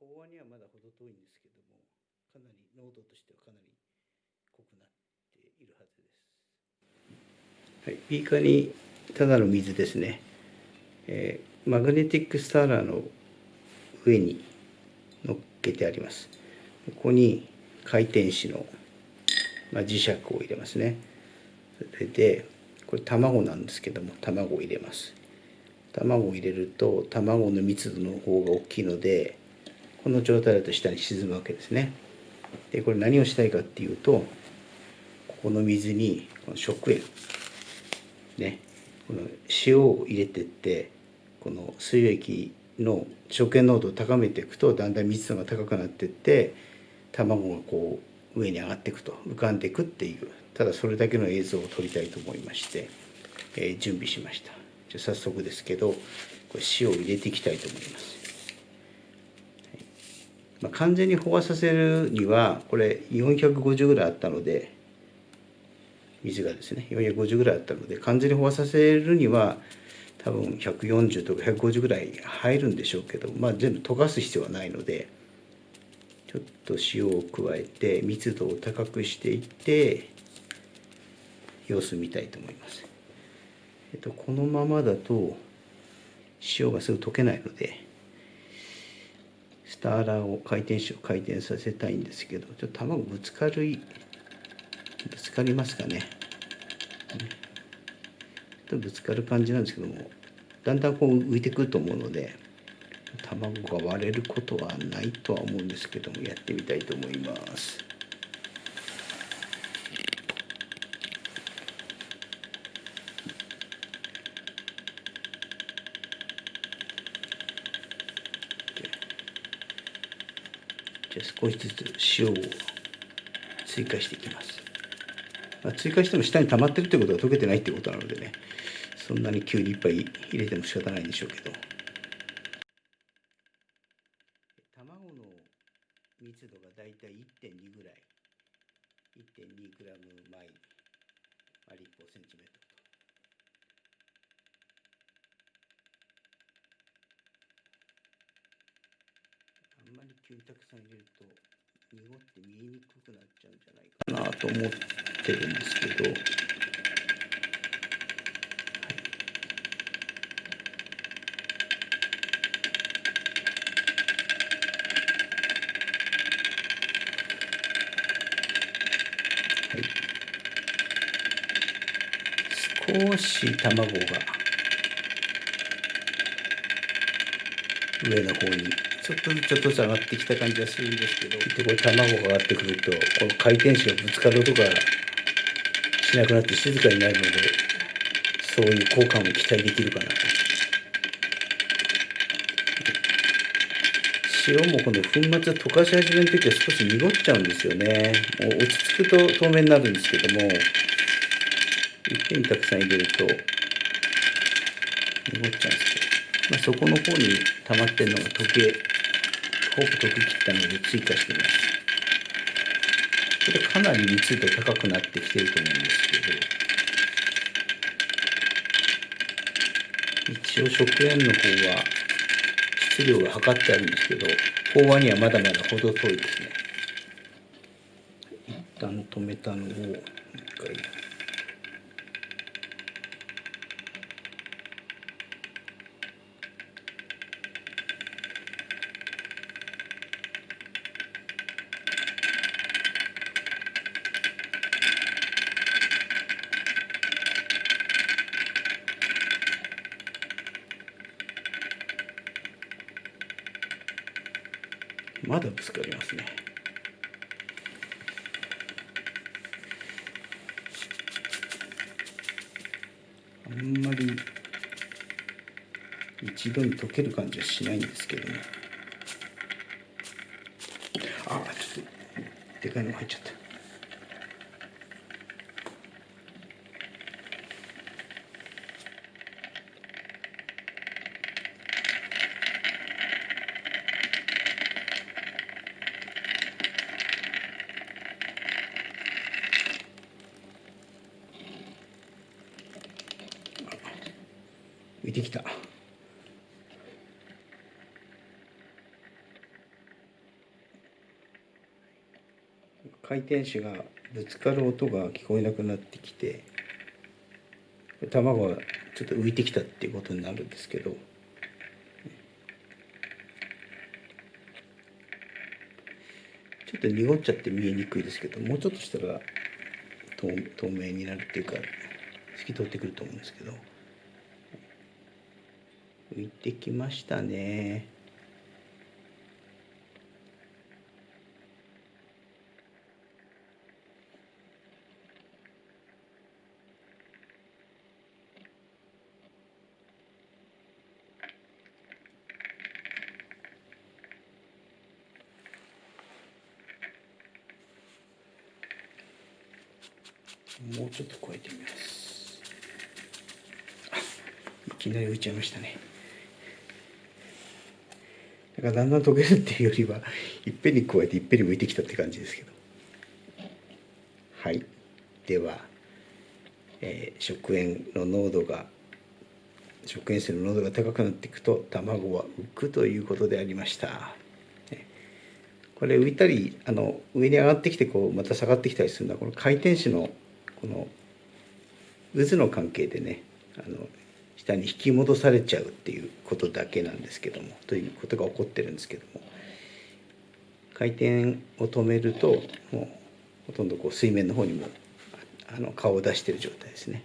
飽和にはまだ程遠いんですけどもかなり濃度としてはかなり濃くなっているはずです、はい、ビーカーにただの水ですね、えー、マグネティックスターラーの上に乗っけてあります。ここに回転子の、まあ、磁石を入れますね。それでこれ卵なんですけども卵を入れます。卵を入れると卵の密度の方が大きいのでこの状態だと下に沈むわけですね。でこれ何をしたいかっていうとここの水にこの食塩。ね。この塩を入れてってこの水液の食塩濃度を高めていくとだんだん密度が高くなっていって卵がこう上に上がっていくと浮かんでいくっていうただそれだけの映像を撮りたいと思いまして、えー、準備しました。じゃ早速ですけどこれ塩を入れていきたいと思います、まあ、完全に飽和させるにはこれ450ぐらいあったので水がですね450ぐらいあったので完全に飽和させるには多分140とか150ぐらい入るんでしょうけど、まあ、全部溶かす必要はないのでちょっと塩を加えて密度を高くしていって様子見たいと思います。えっと、このままだと塩がすぐ溶けないのでスターラーを回転子を回転させたいんですけどちょっと卵ぶつかるぶつかりますかね。ぶつかる感じなんですけどもだんだんこう浮いてくると思うので卵が割れることはないとは思うんですけどもやってみたいと思います。じゃあ少しずつ塩を追加していきます。まあ、追加しても下に溜まってるということは溶けてないってことなのでねそんなに急にいっぱい入れても仕方ないんでしょうけど。卵の密度がだいたい1.2ぐらい。1.2g 毎立方センチメートル。あまり急にたくさん入れると濁って見えにくくなっちゃうんじゃないかなと思ってるんですけど、はい。少し卵が上の方にちょっとずつちょっとずつ上がってきた感じがするんですけど。でこれ卵が上がってくるとこの回転子がぶつかる音がしなくなって静かになるのでそういう効果も期待できるかなと。塩もこの粉末溶かし始めの時は少し濁っちゃうんですよね。もう落ち着くと透明になるんですけどもいっぺんにたくさん入れると濁っちゃうんですよ、まあ、そこの方に溜まってるのが溶けほぼ溶けきったので追加してみます。これかなり密度高くなってきてると思うんですけど、一応食塩の方は質量が測ってあるんですけど、飽和にはまだまだ程遠いですね。一旦止めたのをもう一回まだぶつかりますね。あんまり一度に溶ける感じはしないんですけどね。あちょっとでかいのが入っちゃった。浮てきた。回転子がぶつかる音が聞こえなくなってきて卵がちょっと浮いてきたっていうことになるんですけどちょっと濁っちゃって見えにくいですけどもうちょっとしたら透明になるっていうか透き通ってくると思うんですけど。浮いてきましたね。もうちょっと加えてみます。いきなり浮いちゃいましたね。だからだんだん溶けるっていうよりはいっぺんに加えていっぺんに浮いてきたって感じですけど。はい。では、えー、食塩の濃度が食塩水の濃度が高くなっていくと卵は浮くということでありました。これ浮いたりあの上に上がってきてこうまた下がってきたりするのはこの回転子のこの渦の関係でねあの下に引き戻されちゃうっていうことだけなんですけどもということが起こってるんですけども回転を止めるともうほとんどこう水面の方にもあの顔を出してる状態ですね。